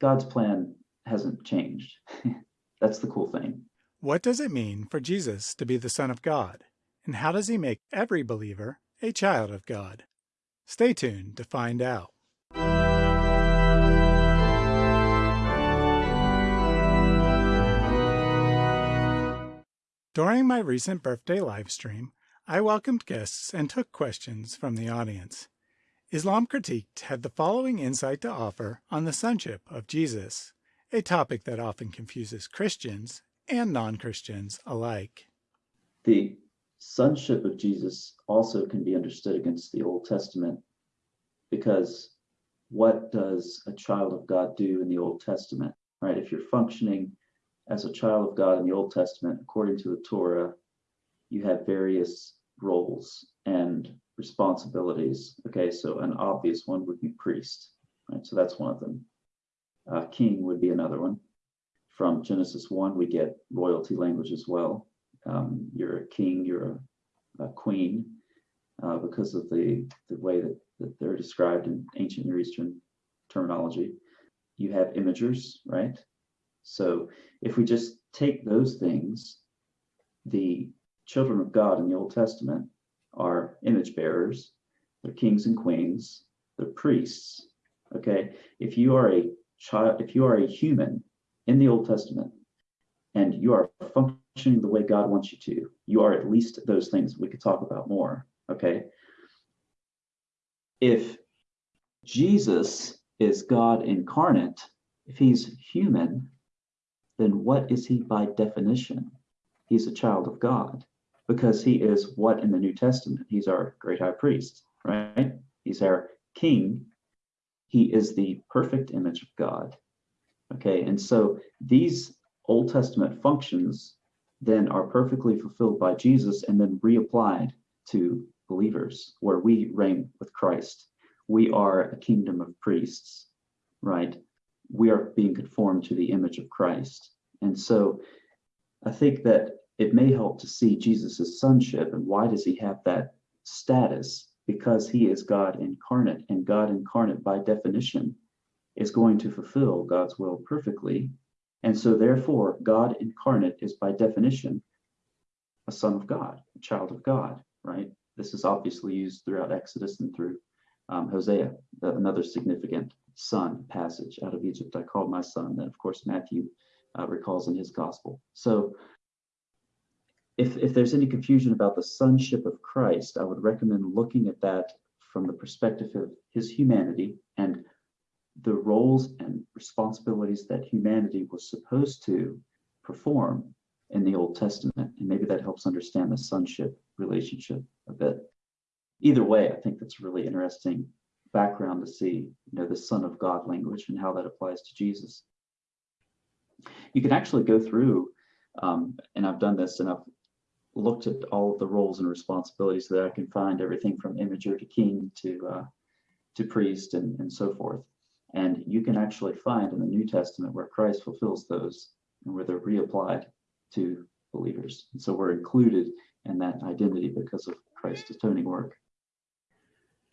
God's plan hasn't changed. That's the cool thing. What does it mean for Jesus to be the Son of God? And how does he make every believer a child of God? Stay tuned to find out. During my recent birthday livestream, I welcomed guests and took questions from the audience. Islam Critiqued had the following insight to offer on the sonship of Jesus, a topic that often confuses Christians and non-Christians alike. The sonship of Jesus also can be understood against the Old Testament because what does a child of God do in the Old Testament, right? If you're functioning as a child of God in the Old Testament, according to the Torah, you have various roles and responsibilities. Okay, so an obvious one would be priest, right? So that's one of them. Uh, king would be another one. From Genesis 1, we get royalty language as well. Um, you're a king, you're a, a queen, uh, because of the, the way that, that they're described in ancient Near Eastern terminology. You have imagers, right? So if we just take those things, the children of God in the Old Testament are image bearers, they're kings and queens, they're priests. Okay, if you are a child, if you are a human in the Old Testament and you are functioning the way God wants you to, you are at least those things. We could talk about more. Okay, if Jesus is God incarnate, if he's human, then what is he by definition? He's a child of God because he is what in the New Testament? He's our great high priest, right? He's our king. He is the perfect image of God. Okay, and so these Old Testament functions then are perfectly fulfilled by Jesus and then reapplied to believers, where we reign with Christ. We are a kingdom of priests, right? We are being conformed to the image of Christ. And so I think that it may help to see Jesus' sonship and why does he have that status? Because he is God incarnate, and God incarnate, by definition, is going to fulfill God's will perfectly. And so, therefore, God incarnate is by definition a son of God, a child of God, right? This is obviously used throughout Exodus and through um, Hosea, another significant son passage out of Egypt. I called my son. That, of course, Matthew uh, recalls in his gospel. So, if, if there's any confusion about the sonship of Christ, I would recommend looking at that from the perspective of his humanity and the roles and responsibilities that humanity was supposed to perform in the Old Testament. And maybe that helps understand the sonship relationship a bit. Either way, I think that's a really interesting background to see, you know, the Son of God language and how that applies to Jesus. You can actually go through, um, and I've done this, and I've looked at all of the roles and responsibilities so that I can find everything from imager to king to uh, to priest and, and so forth. And you can actually find in the New Testament where Christ fulfills those and where they're reapplied to believers. And so we're included in that identity because of Christ's atoning work.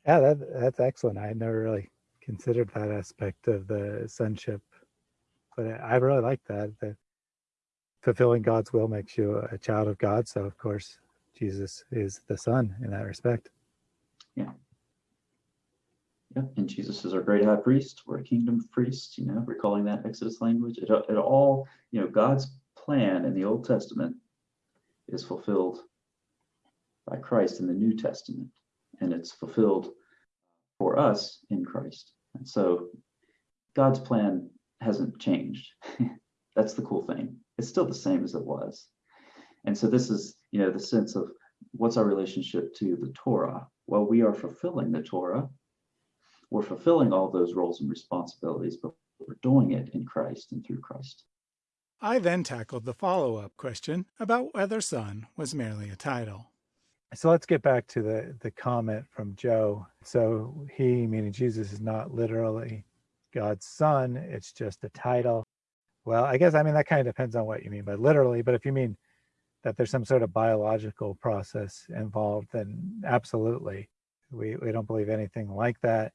Yeah, that, that's excellent. I never really considered that aspect of the sonship, but I really like that. That fulfilling God's will makes you a child of God. So of course, Jesus is the Son in that respect. Yeah. Yeah, and Jesus is our great high priest. We're a kingdom priest, you know, recalling that Exodus language. It, it all, you know, God's plan in the Old Testament is fulfilled by Christ in the New Testament, and it's fulfilled for us in Christ. And so God's plan hasn't changed. That's the cool thing it's still the same as it was. And so this is, you know, the sense of what's our relationship to the Torah? Well, we are fulfilling the Torah. We're fulfilling all those roles and responsibilities, but we're doing it in Christ and through Christ. I then tackled the follow up question about whether son was merely a title. So let's get back to the, the comment from Joe. So he, meaning Jesus, is not literally God's son, it's just a title. Well, I guess, I mean, that kind of depends on what you mean by literally, but if you mean that there's some sort of biological process involved, then absolutely. We, we don't believe anything like that.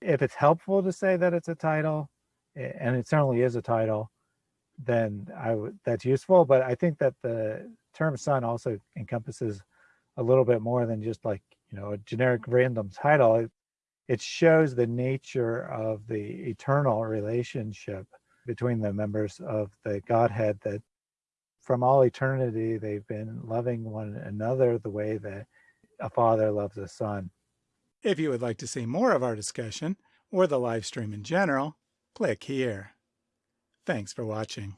If it's helpful to say that it's a title, and it certainly is a title, then I that's useful. But I think that the term son also encompasses a little bit more than just like you know a generic random title. It, it shows the nature of the eternal relationship between the members of the Godhead that from all eternity they've been loving one another the way that a father loves a son. If you would like to see more of our discussion or the live stream in general, click here. Thanks for watching.